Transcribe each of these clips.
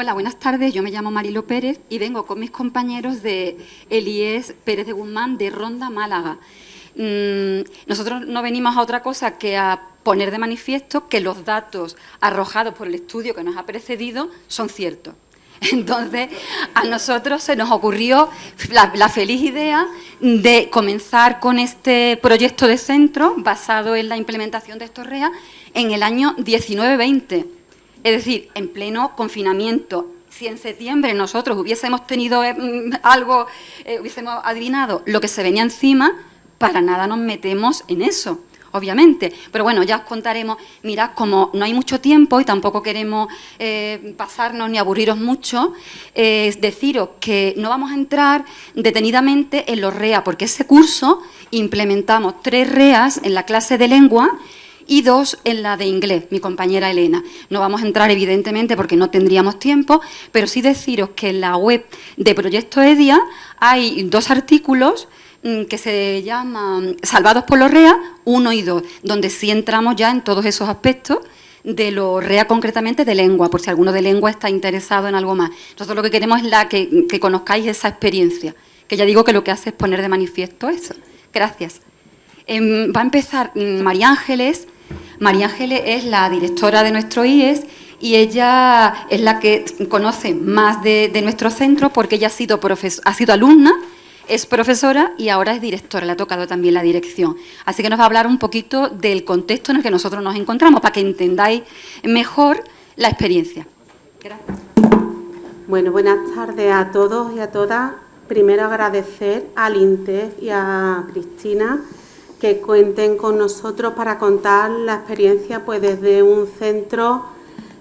Hola, buenas tardes. Yo me llamo Marilo Pérez y vengo con mis compañeros de Elías Pérez de Guzmán de Ronda Málaga. Mm, nosotros no venimos a otra cosa que a poner de manifiesto que los datos arrojados por el estudio que nos ha precedido son ciertos. Entonces, a nosotros se nos ocurrió la, feliz idea de comenzar con este proyecto de centro basado en la implementación de estos REA en el año 19-20, es decir, en pleno confinamiento. Si en septiembre nosotros hubiésemos tenido eh, mm, algo, eh, hubiésemos adivinado lo que se venía encima, para nada nos metemos en eso obviamente. Pero bueno, ya os contaremos. Mirad, como no hay mucho tiempo y tampoco queremos eh, pasarnos ni aburriros mucho, es deciros que no vamos a entrar detenidamente en los REA, porque ese curso implementamos tres REAs en la clase de lengua y dos en la de inglés, mi compañera Elena. No vamos a entrar, evidentemente, porque no tendríamos tiempo, pero sí deciros que en la web de Proyecto EDIA hay dos artículos Mm, que se llama Salvados por los REA 1 y 2, donde sí entramos ya en todos esos aspectos de los REA concretamente de lengua, por si alguno de lengua está interesado en algo más. Nosotros lo que queremos es la que, conozcáis esa experiencia, que ya digo que lo que hace es poner de manifiesto eso. Gracias. Em, va a empezar mm, María Ángeles. María Ángeles es la directora de nuestro IES y ella es la que conoce más de, nuestro centro porque ella ha sido, ha sido alumna es profesora y ahora es directora, le ha tocado también la dirección. Así que nos va a hablar un poquito del contexto en el que nosotros nos encontramos, para que entendáis mejor la experiencia. Gracias. Bueno, buenas tardes a todos y a todas. Primero agradecer al INTEF y a Cristina que cuenten con nosotros para contar la experiencia pues desde un centro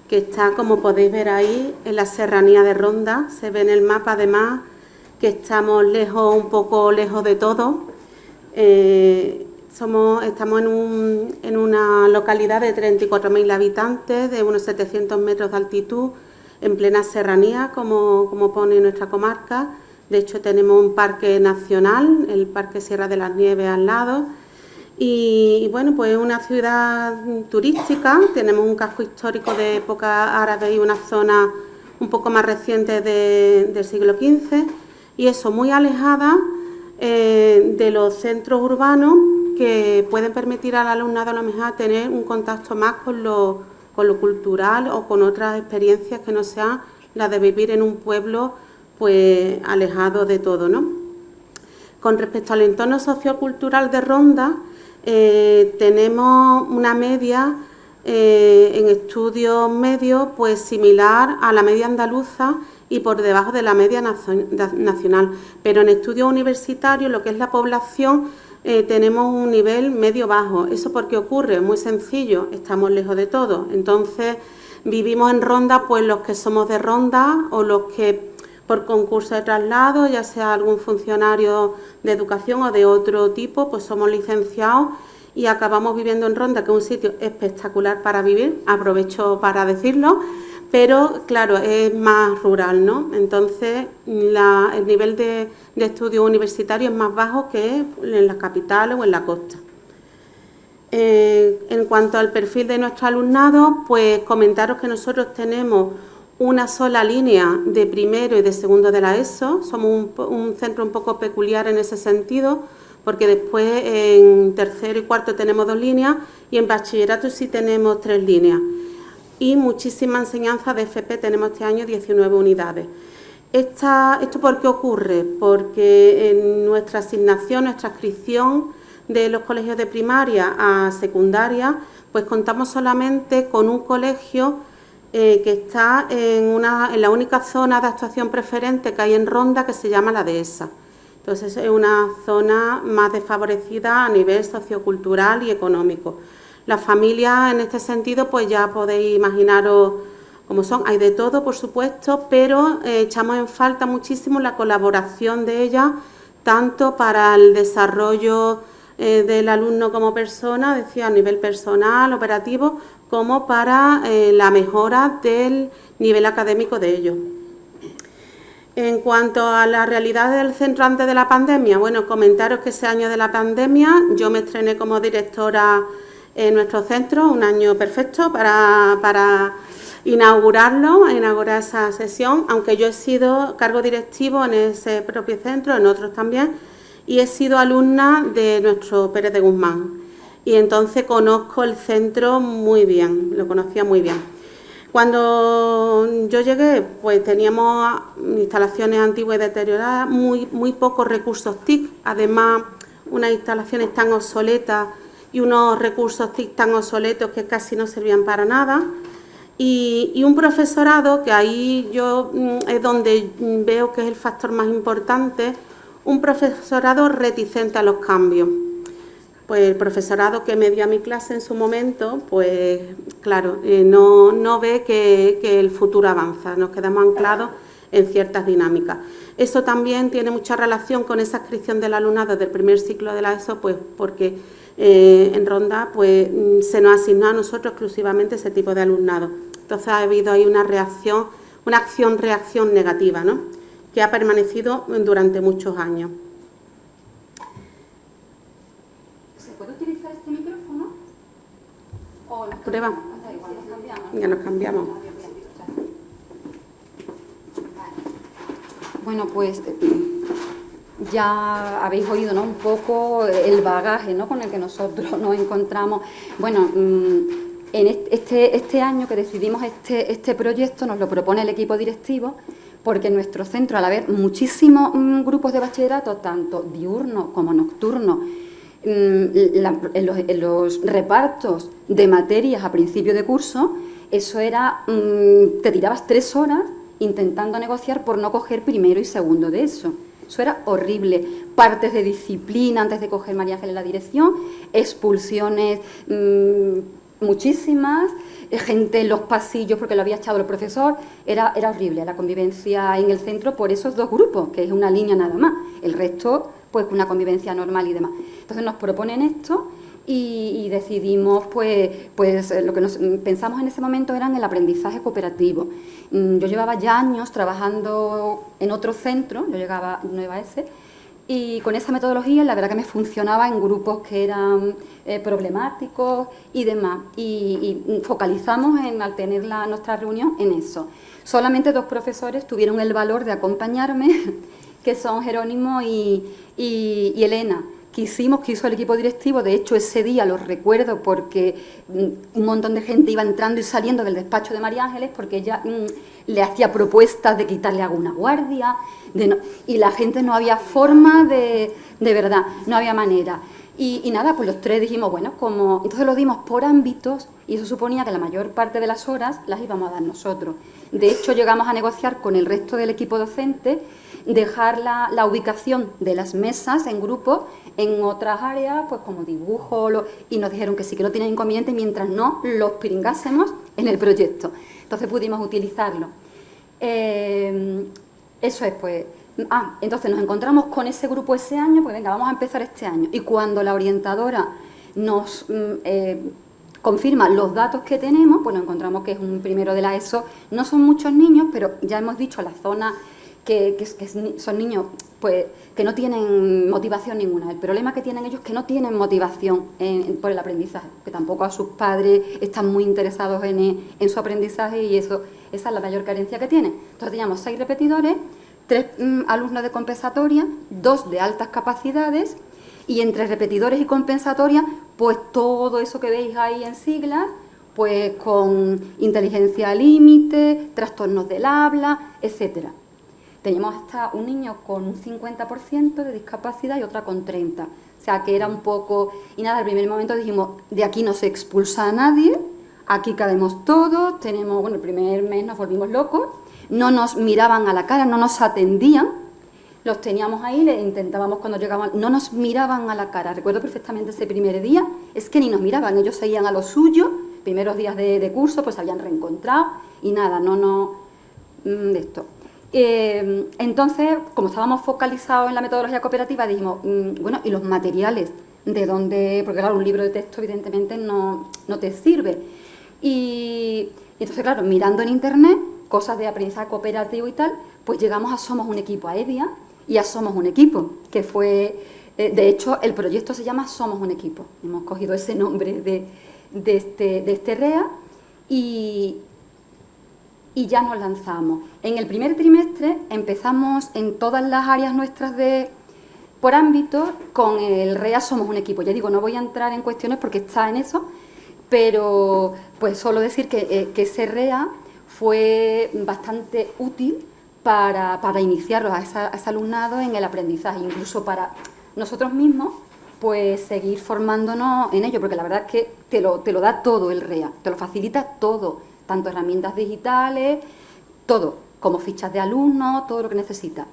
que está, como podéis ver ahí, en la serranía de Ronda. Se ve en el mapa además que estamos lejos, un poco lejos de todo. Eh, somos, estamos en, una localidad de 34.000 habitantes, de unos 700 metros de altitud, en plena serranía, como, como pone nuestra comarca. De hecho, tenemos un parque nacional, el Parque Sierra de las Nieves al lado. Y, bueno, pues es una ciudad turística, tenemos un casco histórico de época árabe y una zona un poco más reciente del siglo XV y eso muy alejada eh, de los centros urbanos que pueden permitir al alumnado a lo mejor tener un contacto más con lo, con lo cultural o con otras experiencias que no sean las de vivir en un pueblo pues alejado de todo. ¿no? Con respecto al entorno sociocultural de Ronda, eh, tenemos una media eh, en estudios medios pues similar a la media andaluza y por debajo de la media nacional. Pero en estudios universitarios, lo que es la población, eh, tenemos un nivel medio-bajo. ¿Eso por qué ocurre? Muy sencillo, estamos lejos de todo. Entonces, vivimos en Ronda, pues los que somos de Ronda o los que por concurso de traslado, ya sea algún funcionario de educación o de otro tipo, pues somos licenciados y acabamos viviendo en Ronda, que es un sitio espectacular para vivir, aprovecho para decirlo, pero claro, es más rural, ¿no? Entonces, el nivel de, estudio universitario es más bajo que en las capitales o en la costa. Eh, en cuanto al perfil de nuestro alumnado, pues comentaros que nosotros tenemos una sola línea de primero y de segundo de la ESO, somos un centro un poco peculiar en ese sentido, porque después en tercero y cuarto tenemos dos líneas y en bachillerato sí tenemos tres líneas y muchísima enseñanza de FP, tenemos este año 19 unidades. ¿Esto por qué ocurre? Porque en nuestra asignación, nuestra inscripción de los colegios de primaria a secundaria, pues contamos solamente con un colegio eh, que está en, una, en la única zona de actuación preferente que hay en Ronda, que se llama la Dehesa. Entonces es una zona más desfavorecida a nivel sociocultural y económico. Las familias en este sentido, pues ya podéis imaginaros cómo son. Hay de todo, por supuesto, pero eh, echamos en falta muchísimo la colaboración de ellas, tanto para el desarrollo eh, del alumno como persona, decía a nivel personal, operativo, como para eh, la mejora del nivel académico de ellos. En cuanto a la realidad del centro antes de la pandemia, bueno, comentaros que ese año de la pandemia yo me estrené como directora en nuestro centro, un año perfecto para, inaugurarlo, inaugurar esa sesión, aunque yo he sido cargo directivo en ese propio centro, en otros también, y he sido alumna de nuestro Pérez de Guzmán. Y entonces conozco el centro muy bien, lo conocía muy bien. Cuando yo llegué, pues teníamos instalaciones antiguas y deterioradas, muy, muy pocos recursos TIC, además unas instalaciones tan obsoletas y unos recursos TIC tan obsoletos que casi no servían para nada. Y, un profesorado, que ahí yo mm, es donde veo que es el factor más importante, un profesorado reticente a los cambios. Pues el profesorado que me dio a mi clase en su momento, pues claro, eh, no, ve que, el futuro avanza, nos quedamos anclados en ciertas dinámicas. Eso también tiene mucha relación con esa inscripción del alumnado del primer ciclo de la ESO, pues porque eh, en Ronda pues, se nos asignó a nosotros exclusivamente ese tipo de alumnado. Entonces ha habido ahí una reacción, una acción-reacción negativa, ¿no? que ha permanecido durante muchos años. ¿Se puede utilizar este micrófono? ¿O Prueba. Ya nos cambiamos. Bueno, pues ya habéis oído ¿no? un poco el bagaje ¿no? con el que nosotros nos encontramos. Bueno, mm, en este, este año que decidimos este, este proyecto nos lo propone el equipo directivo porque en nuestro centro, al haber muchísimos mm, grupos de bachillerato, tanto diurnos como nocturnos, mm, en, los, repartos de materias a principio de curso, eso era, te tirabas tres horas intentando negociar por no coger primero y segundo de eso. Eso era horrible. Partes de disciplina antes de coger María Ángel en la dirección, expulsiones mm, muchísimas, eh, gente en los pasillos porque lo había echado el profesor. Era, era horrible la convivencia en el centro por esos dos grupos, que es una línea nada más. El resto, pues una convivencia normal y demás. Entonces nos proponen esto y, decidimos, pues, pues lo que nos pensamos en ese momento era en el aprendizaje cooperativo. Mm, yo llevaba ya años trabajando en otro centro, yo llegaba Nueva S, y con esa metodología la verdad que me funcionaba en grupos que eran eh, problemáticos y demás. Y, focalizamos en, al tener la, nuestra reunión en eso. Solamente dos profesores tuvieron el valor de acompañarme, que son Jerónimo y, y Elena que hicimos, que hizo el equipo directivo, de hecho ese día lo recuerdo porque mm, un montón de gente iba entrando y saliendo del despacho de María Ángeles porque ella mm, le hacía propuestas de quitarle alguna guardia y la gente no había forma de, de verdad, no había manera. Y, nada, pues los tres dijimos, bueno, como... Entonces lo dimos por ámbitos y eso suponía que la mayor parte de las horas las íbamos a dar nosotros. De hecho, llegamos a negociar con el resto del equipo docente dejar la, ubicación de las mesas en grupo en otras áreas, pues como dibujo, y nos dijeron que sí que no tienen inconveniente mientras no los pringásemos en el proyecto. Entonces pudimos utilizarlo. Eh, eso es, pues... Ah, entonces nos encontramos con ese grupo ese año, pues venga, vamos a empezar este año. Y cuando la orientadora nos mm, eh, confirma los datos que tenemos, pues nos encontramos que es un primero de la ESO, no son muchos niños, pero ya hemos dicho la zona que, son niños pues, que no tienen motivación ninguna. El problema que tienen ellos es que no tienen motivación por el aprendizaje, que tampoco a sus padres están muy interesados en, su aprendizaje y eso, esa es la mayor carencia que tienen. Entonces teníamos seis repetidores, tres mm, alumnos de compensatoria, dos de altas capacidades y entre repetidores y compensatoria, pues todo eso que veis ahí en siglas, pues con inteligencia límite, trastornos del habla, etcétera. Teníamos hasta un niño con un 50% de discapacidad y otra con 30%. O sea, que era un poco... Y nada, al primer momento dijimos, de aquí no se expulsa a nadie, aquí cabemos todos, tenemos... Bueno, el primer mes nos volvimos locos, no nos miraban a la cara, no nos atendían, los teníamos ahí, le intentábamos cuando llegaban, no nos miraban a la cara. Recuerdo perfectamente ese primer día, es que ni nos miraban, ellos seguían a lo suyo, primeros días de, curso, pues se habían reencontrado y nada, no, no, mm, de esto. Eh, entonces, como estábamos focalizados en la metodología cooperativa, dijimos, mm, bueno, ¿y los materiales? ¿De dónde? Porque claro, un libro de texto evidentemente no, te sirve. Y, entonces, claro, mirando en internet, cosas de aprendizaje cooperativo y tal, pues llegamos a Somos un Equipo, a EVIA, y a Somos un Equipo, que fue, eh, de hecho, el proyecto se llama Somos un Equipo. Hemos cogido ese nombre de, este, de este REA y, y ya nos lanzamos. En el primer trimestre empezamos en todas las áreas nuestras de por ámbito, con el REA somos un equipo. Ya digo, no voy a entrar en cuestiones porque está en eso, pero pues solo decir que, eh, ese REA fue bastante útil para, para iniciarlos a, ese alumnado en el aprendizaje, incluso para nosotros mismos, pues seguir formándonos en ello, porque la verdad es que te lo, te lo da todo el REA, te lo facilita todo, tanto herramientas digitales, todo, como fichas de alumnos, todo lo que necesitas.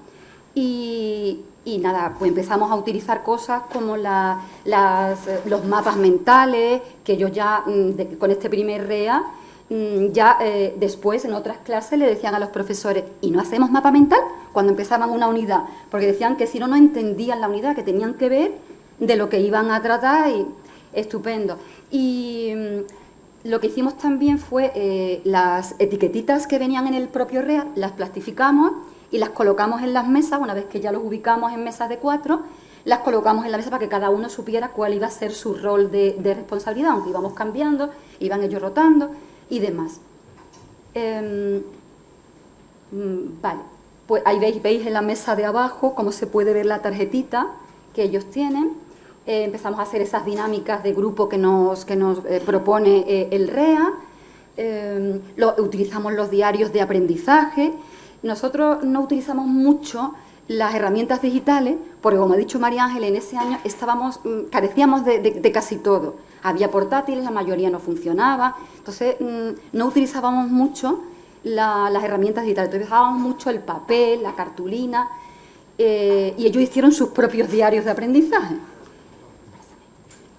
Y, nada, pues empezamos a utilizar cosas como las, los mapas mentales, que yo ya mm, con este primer REA, mm, ya eh, después en otras clases le decían a los profesores, ¿y no hacemos mapa mental? Cuando empezaban una unidad, porque decían que si no, no entendían la unidad, que tenían que ver de lo que iban a tratar y estupendo. Y mm, lo que hicimos también fue eh, las etiquetitas que venían en el propio REA, las plastificamos y las colocamos en las mesas, una vez que ya los ubicamos en mesas de cuatro, las colocamos en la mesa para que cada uno supiera cuál iba a ser su rol de, responsabilidad, aunque íbamos cambiando, iban ellos rotando y demás. Em, mm, vale, pues ahí veis, veis en la mesa de abajo cómo se puede ver la tarjetita que ellos tienen. Eh, empezamos a hacer esas dinámicas de grupo que nos, que nos eh, propone eh, el REA. Lo, utilizamos los diarios de aprendizaje nosotros no utilizamos mucho las herramientas digitales, porque como ha dicho María Ángel, en ese año estábamos, mm, carecíamos de, casi todo. Había portátiles, la mayoría no funcionaba, entonces mm, no utilizábamos mucho las herramientas digitales, utilizábamos mucho el papel, la cartulina, y ellos hicieron sus propios diarios de aprendizaje.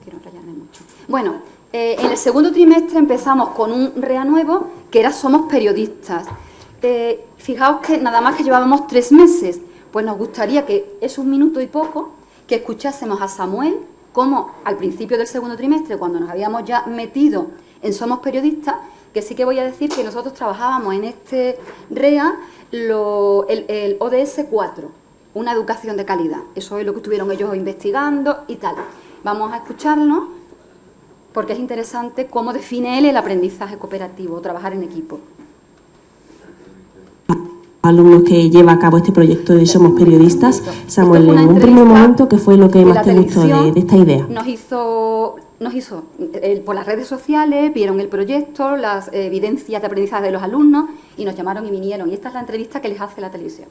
Quiero mucho. Bueno, eh, en el segundo trimestre empezamos con un REA nuevo, que era Somos Periodistas. Eh, fijaos que nada más que llevábamos tres meses, pues nos gustaría que es un minuto y poco, que escuchásemos a Samuel, como al principio del segundo trimestre, cuando nos habíamos ya metido en Somos Periodistas, que sí que voy a decir que nosotros trabajábamos en este REA el, ODS 4, una educación de calidad. Eso es lo que estuvieron ellos investigando y tal. Vamos a escucharlo porque es interesante cómo define él el aprendizaje cooperativo, trabajar en equipo alumnos que lleva a cabo este proyecto de Somos Periodistas. Samuel, en un primer momento, ¿qué fue lo que más te gustó de, esta idea? Nos hizo, nos hizo eh, por las redes sociales, vieron el proyecto, las evidencias de aprendizaje de los alumnos y nos llamaron y vinieron. Y esta es la entrevista que les hace la televisión.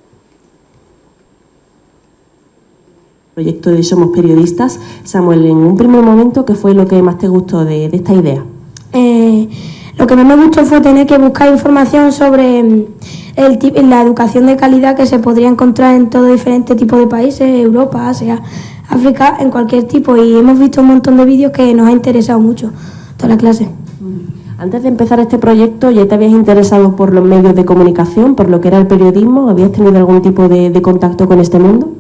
Proyecto de Somos Periodistas. Samuel, en un primer momento, ¿qué fue lo que más te gustó de, esta idea? Eh, lo que más me gustó fue tener que buscar información sobre mm, el, la educación de calidad que se podría encontrar en todo diferente tipo de países, Europa, Asia, África, en cualquier tipo. Y hemos visto un montón de vídeos que nos ha interesado mucho toda la clase. Antes de empezar este proyecto, ¿ya te habías interesado por los medios de comunicación, por lo que era el periodismo? ¿Habías tenido algún tipo de, contacto con este mundo?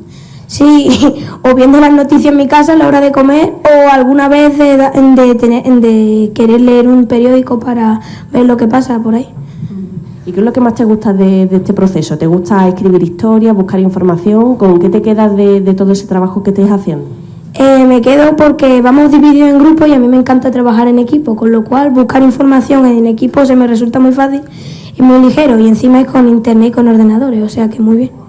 Sí, o viendo las noticias en mi casa a la hora de comer, o alguna vez de, de querer leer un periódico para ver lo que pasa por ahí. ¿Y qué es lo que más te gusta de, este proceso? ¿Te gusta escribir historias, buscar información? ¿Con qué te quedas de, todo ese trabajo que estés haciendo? Eh, me quedo porque vamos divididos en grupos y a mí me encanta trabajar en equipo, con lo cual buscar información en equipo se me resulta muy fácil y muy ligero y encima es con internet y con ordenadores, o sea que muy bien.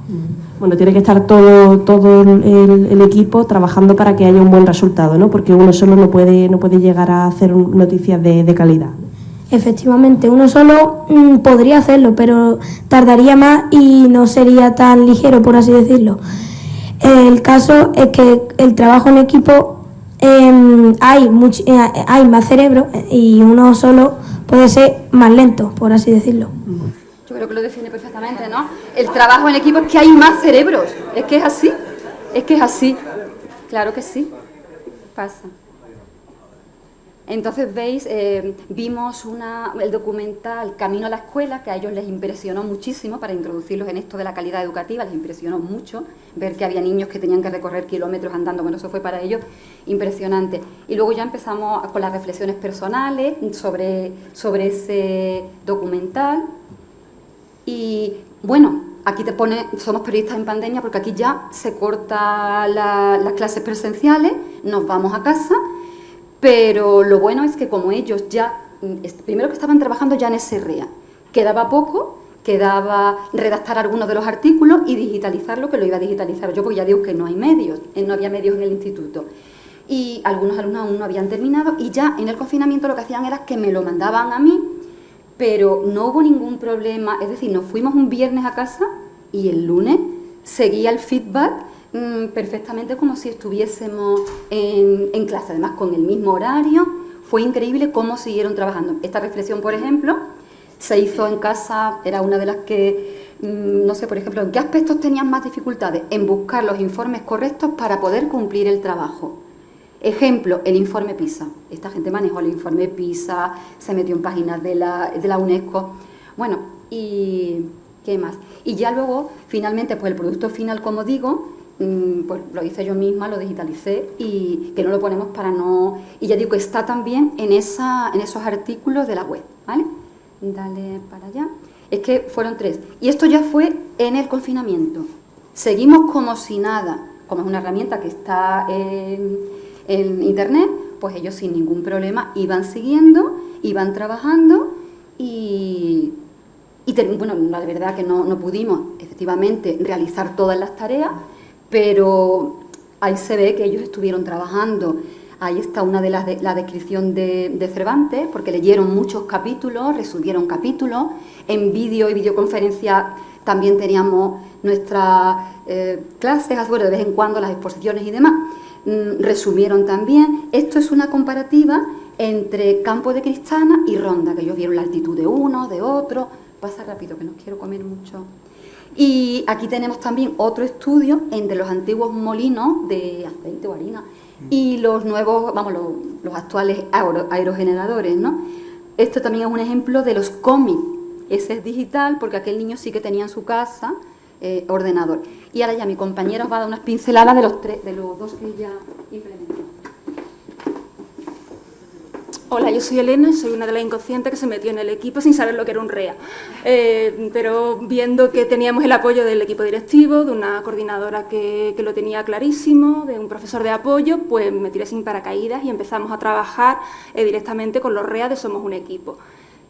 Bueno, tiene que estar todo, todo el, equipo trabajando para que haya un buen resultado, ¿no? Porque uno solo no puede, no puede llegar a hacer noticias de, de calidad. Efectivamente, uno solo mm, podría hacerlo, pero tardaría más y no sería tan ligero, por así decirlo. El caso es que el trabajo en equipo em, hay, eh, hay más cerebro y uno solo puede ser más lento, por así decirlo. Creo que lo define perfectamente, ¿no? El trabajo en equipo es que hay más cerebros, es que es así, es que es así, claro que sí, pasa. Entonces, veis, eh, vimos el documental Camino a la Escuela, que a ellos les impresionó muchísimo para introducirlos en esto de la calidad educativa, les impresionó mucho ver que había niños que tenían que recorrer kilómetros andando, bueno, eso fue para ellos impresionante. Y luego ya empezamos con las reflexiones personales sobre, sobre ese documental. Bueno, aquí te pone, somos periodistas en pandemia porque aquí ya se corta las clases presenciales, nos vamos a casa pero lo bueno es que como ellos ya, mm, primero que estaban trabajando ya en ese REA, Quedaba poco, quedaba redactar algunos de los artículos y digitalizarlo, que lo iba a digitalizar yo, porque ya digo que no hay medios, eh, no había medios en el instituto. Y algunos alumnos aún no habían terminado y ya en el confinamiento lo que hacían era que me lo mandaban a mí, pero no hubo ningún problema, es decir, nos fuimos un viernes a casa y el lunes seguía el feedback mm, perfectamente como si estuviésemos en, clase, además con el mismo horario, fue increíble cómo siguieron trabajando. Esta reflexión, por ejemplo, se hizo en casa, era una de las que, mm, no sé, por ejemplo, ¿en qué aspectos tenían más dificultades? En buscar los informes correctos para poder cumplir el trabajo. Ejemplo, el informe PISA. Esta gente manejó el informe PISA, se metió en páginas de la, de la UNESCO. Bueno, y ¿qué más? Y ya luego, finalmente, pues el producto final, como digo, mm, pues lo hice yo misma, lo digitalicé y que no lo ponemos para no... Y ya digo está también en, esa, en esos artículos de la web, ¿vale? Dale para allá. Es que fueron tres. Y esto ya fue en el confinamiento. Seguimos como si nada. Como es una herramienta que está internet, pues ellos sin ningún problema iban siguiendo, iban trabajando y, bueno, la verdad que no, no pudimos efectivamente realizar todas las tareas, pero ahí se ve que ellos estuvieron trabajando Ahí está una de las de, la descripción de, Cervantes, porque leyeron muchos capítulos, resumieron capítulos. En vídeo y videoconferencia también teníamos nuestras eh, clases, de vez en cuando las exposiciones y demás. Mm, resumieron también. Esto es una comparativa entre Campo de Cristana y Ronda, que ellos vieron la altitud de uno, de otro. Pasa rápido, que no quiero comer mucho. Y aquí tenemos también otro estudio entre los antiguos molinos de aceite o harina y los nuevos, vamos, los, actuales aerogeneradores, ¿no? Esto también es un ejemplo de los cómics. Ese es digital porque aquel niño sí que tenía en su casa eh, ordenador. Y ahora ya mi compañero os va a dar unas pinceladas de los, tres, de los dos que ya implementó. Hola, yo soy Elena, soy una de las inconscientes que se metió en el equipo sin saber lo que era un REA. Eh, pero viendo que teníamos el apoyo del equipo directivo, de una coordinadora que, lo tenía clarísimo, de un profesor de apoyo, pues me tiré sin paracaídas y empezamos a trabajar eh, directamente con los REA de Somos un Equipo.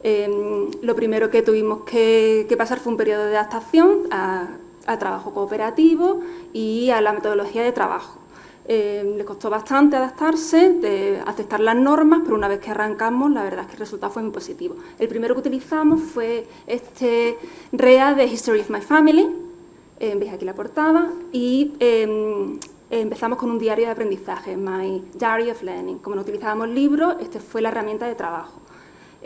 Eh, lo primero que tuvimos que, pasar fue un periodo de adaptación al trabajo cooperativo y a la metodología de trabajo. Eh, le costó bastante adaptarse, aceptar las normas, pero una vez que arrancamos, la verdad es que el resultado fue muy positivo. El primero que utilizamos fue este REA de History of My Family, eh, veis aquí la portada, y em, empezamos con un diario de aprendizaje, My Diary of Learning. Como no utilizábamos libros, esta fue la herramienta de trabajo.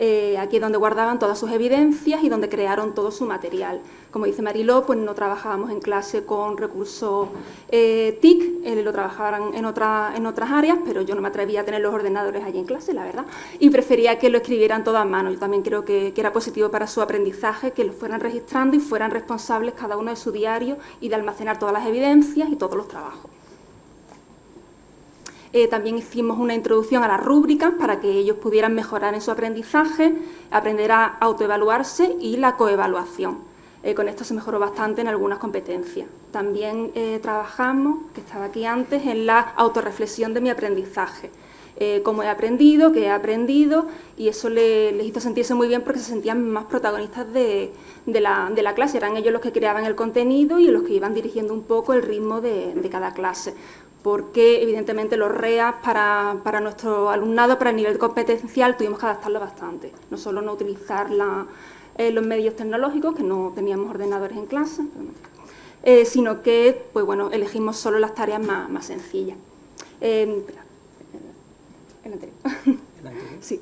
Eh, aquí es donde guardaban todas sus evidencias y donde crearon todo su material. Como dice Mariló, pues no trabajábamos en clase con recursos eh, TIC, eh, lo trabajaban en, otra, en otras áreas, pero yo no me atrevía a tener los ordenadores allí en clase, la verdad, y prefería que lo escribieran todo a mano. Yo también creo que, que era positivo para su aprendizaje, que lo fueran registrando y fueran responsables cada uno de su diario y de almacenar todas las evidencias y todos los trabajos. Eh, también hicimos una introducción a las rúbricas para que ellos pudieran mejorar en su aprendizaje, aprender a autoevaluarse y la coevaluación. Eh, con esto se mejoró bastante en algunas competencias. También eh, trabajamos, que estaba aquí antes, en la autorreflexión de mi aprendizaje. cómo he aprendido, qué he aprendido, y eso les hizo sentirse muy bien porque se sentían más protagonistas de, la, clase. Eran ellos los que creaban el contenido y los que iban dirigiendo un poco el ritmo de cada clase porque evidentemente los REAs para, nuestro alumnado, para el nivel competencial, tuvimos que adaptarlo bastante. No solo no utilizar eh, los medios tecnológicos, que no teníamos ordenadores en clase, eh, sino que pues bueno, elegimos solo las tareas más, sencillas. Eh, el anterior. sí.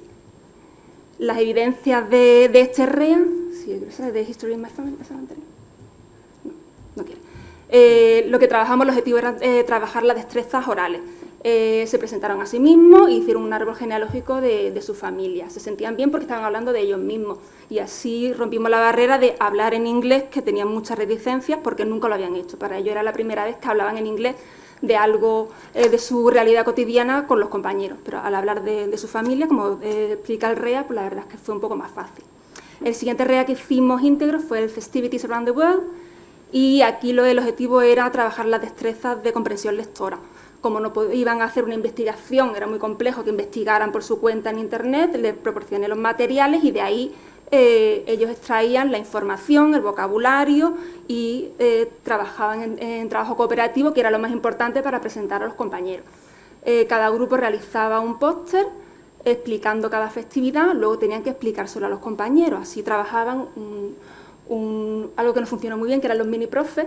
Las evidencias de, este REA, sí, de History of Family, No, no quiero. Eh, lo que trabajamos, el objetivo era eh, trabajar las destrezas orales. Eh, se presentaron a sí mismos e hicieron un árbol genealógico de, su familia. Se sentían bien porque estaban hablando de ellos mismos y así rompimos la barrera de hablar en inglés, que tenían muchas reticencias porque nunca lo habían hecho. Para ellos era la primera vez que hablaban en inglés de algo de su realidad cotidiana con los compañeros, pero al hablar de, su familia, como explica el REA, pues la verdad es que fue un poco más fácil. El siguiente REA que hicimos íntegro fue el Festivities Around the World, y aquí lo, el objetivo era trabajar las destrezas de comprensión lectora. Como no iban a hacer una investigación, era muy complejo que investigaran por su cuenta en Internet, les proporcioné los materiales y de ahí eh, ellos extraían la información, el vocabulario y eh, trabajaban en, trabajo cooperativo, que era lo más importante para presentar a los compañeros. Eh, cada grupo realizaba un póster explicando cada festividad, luego tenían que explicárselo a los compañeros, así trabajaban algo que no funcionó muy bien, que eran los mini profes,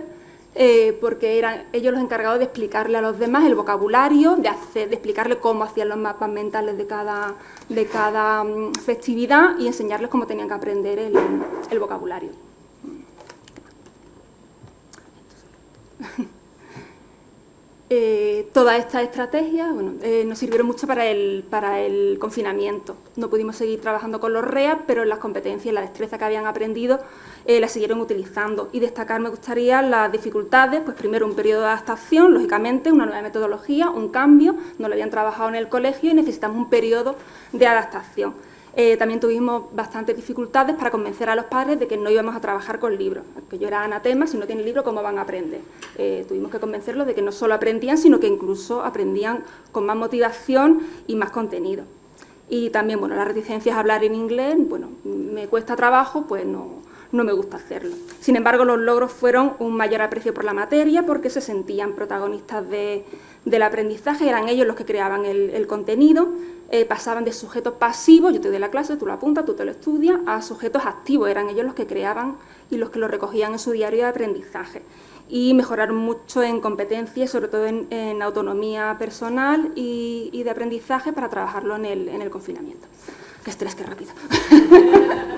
eh, porque eran ellos los encargados de explicarle a los demás el vocabulario, de, hacer, explicarle cómo hacían los mapas mentales de cada, mm, festividad y enseñarles cómo tenían que aprender el vocabulario. Eh, todas estas estrategias bueno, eh, nos sirvieron mucho para el, para el confinamiento. No pudimos seguir trabajando con los REA, pero las competencias y la destreza que habían aprendido eh, las siguieron utilizando. Y destacar me gustaría las dificultades, pues primero un periodo de adaptación, lógicamente, una nueva metodología, un cambio, no lo habían trabajado en el colegio y necesitamos un periodo de adaptación. Eh, también tuvimos bastantes dificultades para convencer a los padres de que no íbamos a trabajar con libros, que yo era anatema, si no tienen libro, ¿cómo van a aprender? Eh, tuvimos que convencerlos de que no solo aprendían, sino que incluso aprendían con más motivación y más contenido. Y también, bueno, las reticencias a hablar en inglés, bueno, me cuesta trabajo, pues no, no me gusta hacerlo. Sin embargo, los logros fueron un mayor aprecio por la materia porque se sentían protagonistas del aprendizaje, eran ellos los que creaban el, contenido, eh, pasaban de sujetos pasivos, yo te doy la clase, tú lo apuntas, tú te lo estudias, a sujetos activos, eran ellos los que creaban y los que lo recogían en su diario de aprendizaje. Y mejoraron mucho en competencias, sobre todo en, autonomía personal y, de aprendizaje para trabajarlo en el, en el confinamiento. Qué estrés, qué rápido.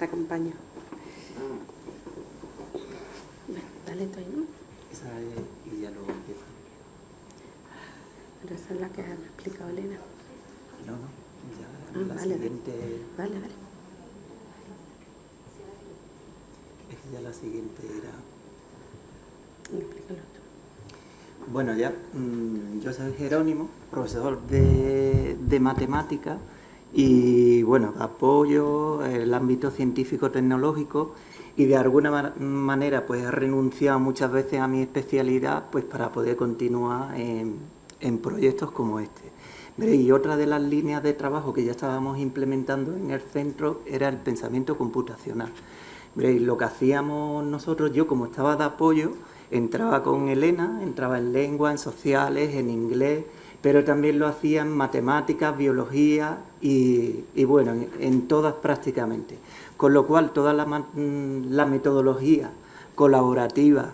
te acompaño. Bueno, dale tú ahí, ¿no? Esa es, y ya luego empieza. Pero esa es la que ha explicado Elena. No, no, ya ah, la vale, siguiente... Vale, vale. Es que ya la siguiente era... Explícalo tú. Bueno, ya, mmm, yo soy Jerónimo, profesor de, de matemáticas y bueno, apoyo el ámbito científico-tecnológico y de alguna manera pues he renunciado muchas veces a mi especialidad pues para poder continuar en, en proyectos como este. Y otra de las líneas de trabajo que ya estábamos implementando en el centro era el pensamiento computacional. Lo que hacíamos nosotros, yo como estaba de apoyo, entraba con Elena, entraba en lengua, en sociales, en inglés, pero también lo hacía en matemáticas, biología y, bueno, en, todas prácticamente. Con lo cual toda la, mm, la metodología colaborativa,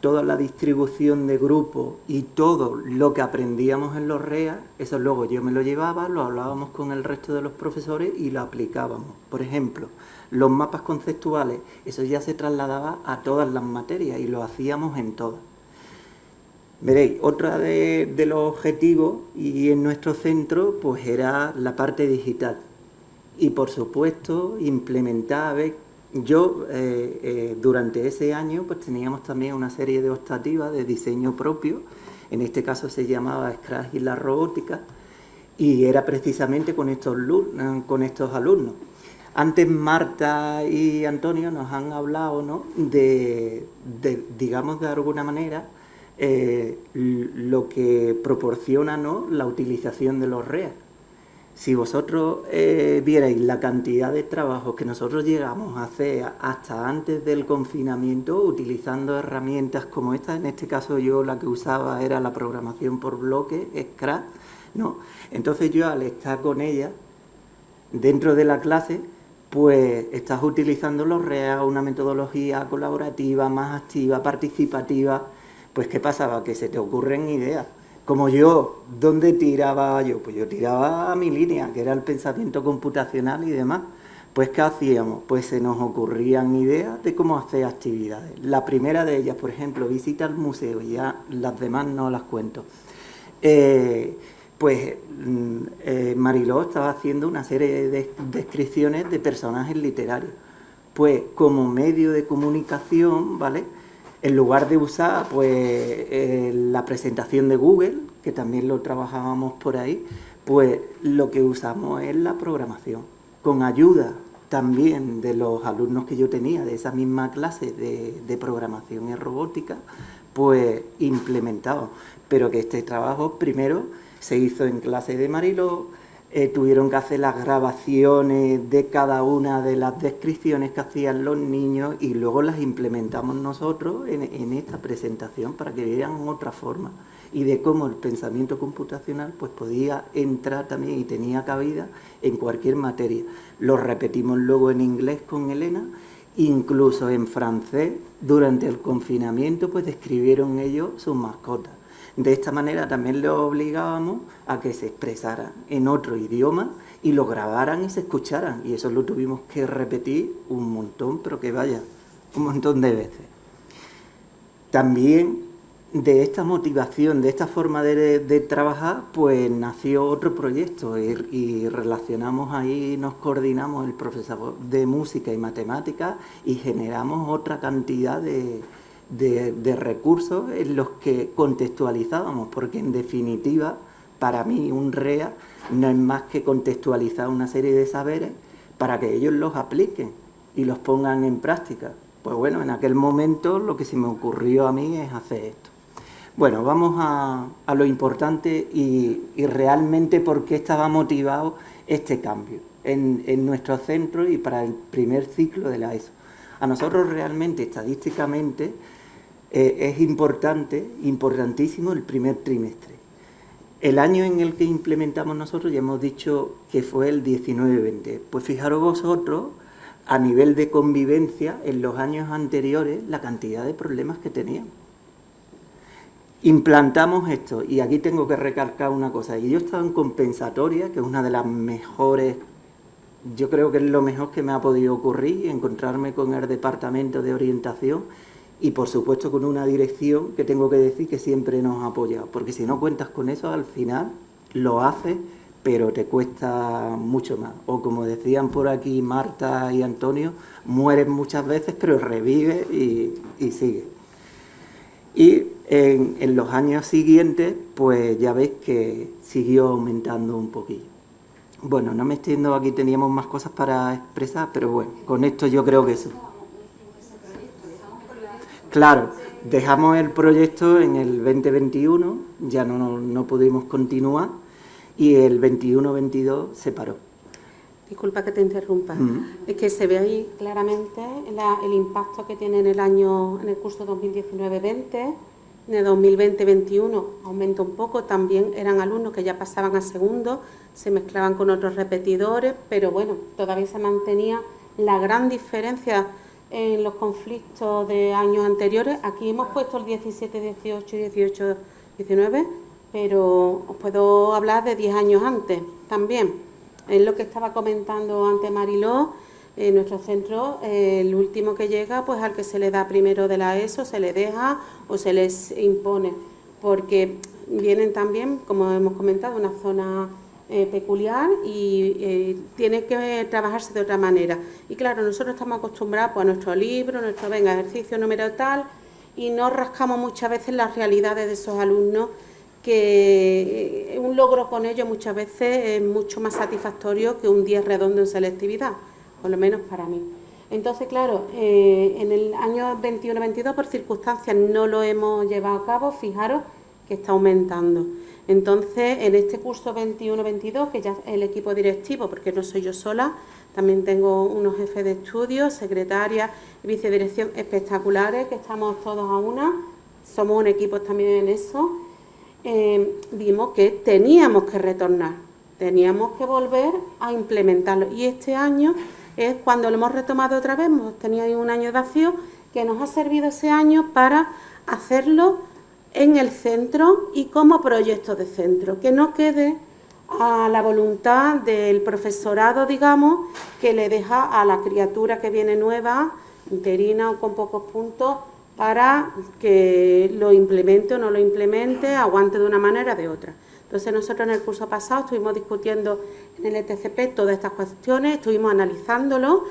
toda la distribución de grupos y todo lo que aprendíamos en los REA, eso luego yo me lo llevaba, lo hablábamos con el resto de los profesores y lo aplicábamos. Por ejemplo, los mapas conceptuales, eso ya se trasladaba a todas las materias y lo hacíamos en todas. Veréis, otra de, los objetivos y en nuestro centro pues era la parte digital y por supuesto implementar, yo eh, eh, durante ese año pues teníamos también una serie de optativas de diseño propio, en este caso se llamaba Scratch y la robótica y era precisamente con estos, con estos alumnos. Antes Marta y Antonio nos han hablado ¿no? de, digamos de alguna manera, eh, lo que proporciona ¿no? la utilización de los REA. Si vosotros eh, vierais la cantidad de trabajos que nosotros llegamos a hacer hasta antes del confinamiento utilizando herramientas como esta, en este caso yo la que usaba era la programación por bloques, Scratch, ¿no? Entonces yo al estar con ella dentro de la clase, pues estás utilizando los REA, una metodología colaborativa, más activa, participativa, pues ¿qué pasaba? Que se te ocurren ideas. Como yo, ¿dónde tiraba yo? Pues yo tiraba a mi línea, que era el pensamiento computacional y demás. Pues ¿qué hacíamos? Pues se nos ocurrían ideas de cómo hacer actividades. La primera de ellas, por ejemplo, visita al museo, ya las demás no las cuento. Eh, pues mm, eh, Mariló estaba haciendo una serie de descripciones de personajes literarios. Pues como medio de comunicación, ¿vale?, en lugar de usar pues, eh, la presentación de Google, que también lo trabajábamos por ahí, pues lo que usamos es la programación, con ayuda también de los alumnos que yo tenía de esa misma clase de, programación y robótica, pues implementado, pero que este trabajo primero se hizo en clase de Marilo, eh, tuvieron que hacer las grabaciones de cada una de las descripciones que hacían los niños y luego las implementamos nosotros en, esta presentación para que vieran otra forma y de cómo el pensamiento computacional pues podía entrar también y tenía cabida en cualquier materia. Lo repetimos luego en inglés con Elena, incluso en francés, durante el confinamiento pues describieron ellos sus mascotas. De esta manera también les obligábamos a que se expresaran en otro idioma y lo grabaran y se escucharan. Y eso lo tuvimos que repetir un montón, pero que vaya, un montón de veces. También de esta motivación, de esta forma de, trabajar, pues nació otro proyecto y, relacionamos ahí, nos coordinamos el profesor de música y matemáticas y generamos otra cantidad de, de, recursos en los que contextualizábamos, porque en definitiva, para mí un REA no es más que contextualizar una serie de saberes para que ellos los apliquen y los pongan en práctica. Pues bueno, en aquel momento lo que se me ocurrió a mí es hacer esto. Bueno, vamos a, lo importante y, realmente por qué estaba motivado este cambio en, en, nuestro centro y para el primer ciclo de la ESO. A nosotros realmente, estadísticamente, eh, es importante, importantísimo el primer trimestre. El año en el que implementamos nosotros ya hemos dicho que fue el 19-20. Pues fijaros vosotros, a nivel de convivencia, en los años anteriores, la cantidad de problemas que teníamos implantamos esto, y aquí tengo que recalcar una cosa, y yo estaba en compensatoria, que es una de las mejores, yo creo que es lo mejor que me ha podido ocurrir, encontrarme con el departamento de orientación, y por supuesto con una dirección que tengo que decir que siempre nos ha apoyado, porque si no cuentas con eso, al final lo haces, pero te cuesta mucho más. O como decían por aquí Marta y Antonio, mueres muchas veces, pero revives y, y sigues. Y en, los años siguientes, pues ya veis que siguió aumentando un poquillo. Bueno, no me extiendo, aquí teníamos más cosas para expresar, pero bueno, con esto yo creo que eso. Claro, dejamos el proyecto en el 2021, ya no, no pudimos continuar, y el 21-22 se paró. Disculpa que te interrumpa. Es que se ve ahí claramente el impacto que tiene en el año, en el curso 2019-20, de 2020-21 aumenta un poco, también eran alumnos que ya pasaban a segundo, se mezclaban con otros repetidores, pero bueno, todavía se mantenía la gran diferencia en los conflictos de años anteriores. Aquí hemos puesto el 17, 18, 18, 19, pero os puedo hablar de 10 años antes también. Es lo que estaba comentando antes Mariló, en nuestro centro, el último que llega, pues al que se le da primero de la ESO, se le deja o se les impone, porque vienen también, como hemos comentado, una zona eh, peculiar y eh, tiene que trabajarse de otra manera. Y claro, nosotros estamos acostumbrados pues, a nuestro libro, nuestro venga, ejercicio número tal, y no rascamos muchas veces las realidades de esos alumnos que eh, un logro con ellos muchas veces es mucho más satisfactorio que un día redondo en selectividad por lo menos para mí. Entonces, claro, en el año 21-22 por circunstancias no lo hemos llevado a cabo, fijaros que está aumentando. Entonces, en este curso 21-22, que ya es el equipo directivo, porque no soy yo sola, también tengo unos jefes de estudio, secretaria y vicedirección espectaculares, que estamos todos a una, somos un equipo también en eso, eh, vimos que teníamos que retornar, teníamos que volver a implementarlo. Y este año es cuando lo hemos retomado otra vez, hemos tenido un año de vacío, que nos ha servido ese año para hacerlo en el centro y como proyecto de centro, que no quede a la voluntad del profesorado, digamos, que le deja a la criatura que viene nueva, interina o con pocos puntos, para que lo implemente o no lo implemente, aguante de una manera o de otra. Entonces nosotros en el curso pasado estuvimos discutiendo en el ETCP todas estas cuestiones, estuvimos analizándolo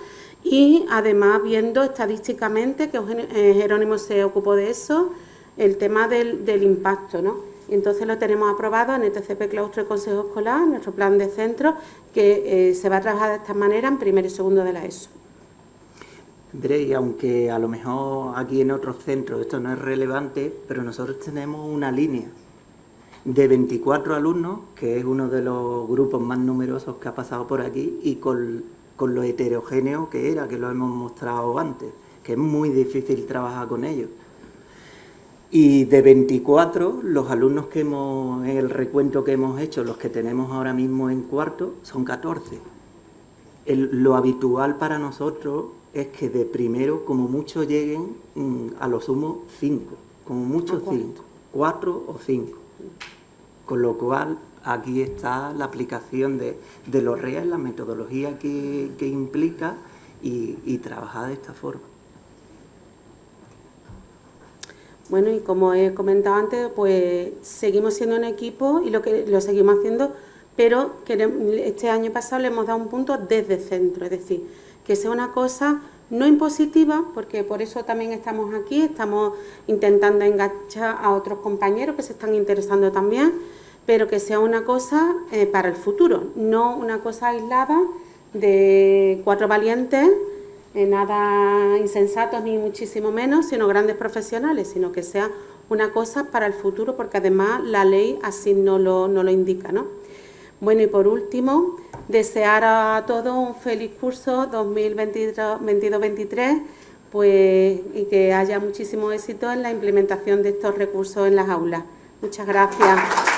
y además viendo estadísticamente, que eh, Jerónimo se ocupó de eso, el tema del, impacto, ¿no? Y entonces lo tenemos aprobado en el ETCP Claustro y Consejo Escolar, nuestro plan de centro, que eh, se va a trabajar de esta manera en primero y segundo de la ESO. André, aunque a lo mejor aquí en otros centros esto no es relevante, pero nosotros tenemos una línea de 24 alumnos, que es uno de los grupos más numerosos que ha pasado por aquí, y con, con lo heterogéneo que era, que lo hemos mostrado antes, que es muy difícil trabajar con ellos. Y de 24, los alumnos que hemos, en el recuento que hemos hecho, los que tenemos ahora mismo en cuarto, son 14. lo habitual para nosotros es que de primero, como mucho, lleguen mm, a lo sumo 5, como mucho 5, 4 o 5. Con lo cual, aquí está la aplicación de, de los reales, la metodología que, que implica y, y trabajar de esta forma. Bueno, y como he comentado antes, pues seguimos siendo un equipo y lo que lo seguimos haciendo, pero este año pasado le hemos dado un punto desde centro, es decir, que sea una cosa no impositiva, porque por eso también estamos aquí, estamos intentando enganchar a otros compañeros que se están interesando también, pero que sea una cosa eh, para el futuro, no una cosa aislada de cuatro valientes nada insensatos ni muchísimo menos, sino grandes profesionales, sino que sea una cosa para el futuro, porque además la ley así no lo, no lo indica. ¿no? Bueno, y por último, desear a todos un feliz curso 2022-23 pues, y que haya muchísimo éxito en la implementación de estos recursos en las aulas. Muchas gracias.